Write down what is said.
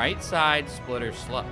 Right side splitter slow.